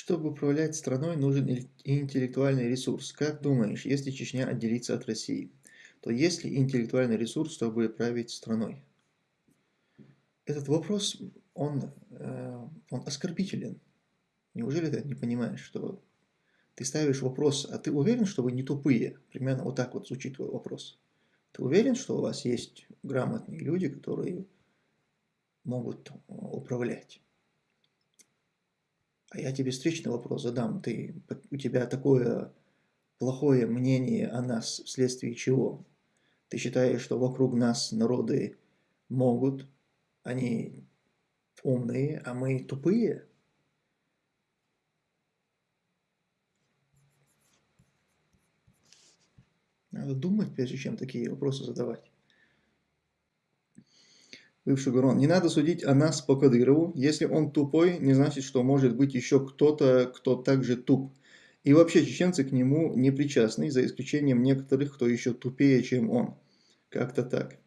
Чтобы управлять страной, нужен интеллектуальный ресурс. Как думаешь, если Чечня отделится от России, то есть ли интеллектуальный ресурс, чтобы править страной? Этот вопрос, он, э, он оскорбителен. Неужели ты не понимаешь, что ты ставишь вопрос, а ты уверен, что вы не тупые? Примерно вот так вот звучит твой вопрос. Ты уверен, что у вас есть грамотные люди, которые могут управлять? А я тебе встречный вопрос задам. Ты, у тебя такое плохое мнение о нас вследствие чего? Ты считаешь, что вокруг нас народы могут, они умные, а мы тупые? Надо думать, прежде чем такие вопросы задавать бывший Гурон, не надо судить о нас по Кадырову. Если он тупой, не значит, что может быть еще кто-то, кто также туп. И вообще чеченцы к нему не причастны, за исключением некоторых, кто еще тупее, чем он. Как-то так.